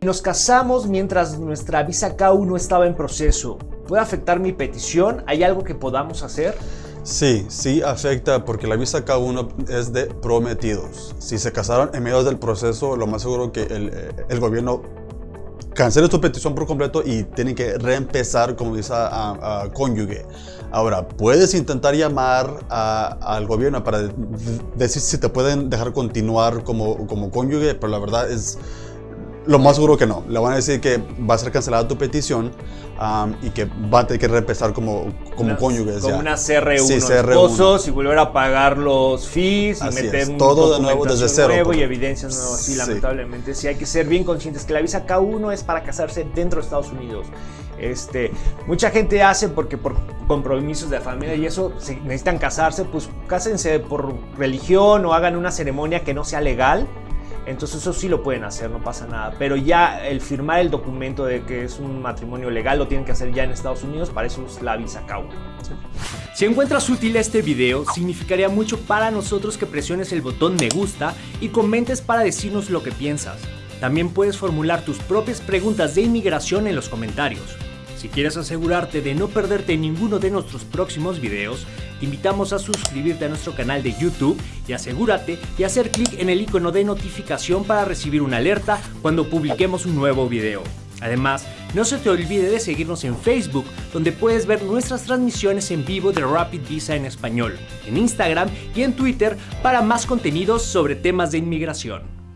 Nos casamos mientras nuestra visa K1 estaba en proceso. ¿Puede afectar mi petición? ¿Hay algo que podamos hacer? Sí, sí afecta porque la visa K1 es de prometidos. Si se casaron en medio del proceso, lo más seguro que el, eh, gobierno cancele tu petición por completo y tienen que reempezar como visa a, cónyuge. Ahora, puedes intentar llamar al gobierno para decir si te pueden dejar continuar como, como cónyuge, pero la verdad es lo más seguro que no. Le van a decir que va a ser cancelada tu petición y que va a tener que reempezar como, como cónyuges. Como una CR1, sí, CR1. y volver a pagar los fees y meter todo de nuevo desde cero. Nuevo y evidencias nuevas. Sí, lamentablemente. Sí, hay que ser bien conscientes que la visa K1 es para casarse dentro de Estados Unidos. Este, mucha gente hace porque por compromisos de familia y eso, si necesitan casarse, pues cásense por religión o hagan una ceremonia que no sea legal entonces eso sí lo pueden hacer, no pasa nada. Pero ya el firmar el documento de que es un matrimonio legal lo tienen que hacer ya en Estados Unidos, para eso es la visa k Si encuentras útil este video, significaría mucho para nosotros que presiones el botón me gusta y comentes para decirnos lo que piensas. También puedes formular tus propias preguntas de inmigración en los comentarios. Si quieres asegurarte de no perderte ninguno de nuestros próximos videos, te invitamos a suscribirte a nuestro canal de YouTube y asegúrate de hacer clic en el icono de notificación para recibir una alerta cuando publiquemos un nuevo video. Además, no se te olvide de seguirnos en Facebook, donde puedes ver nuestras transmisiones en vivo de Rapid Visa en español, en Instagram y en Twitter para más contenidos sobre temas de inmigración.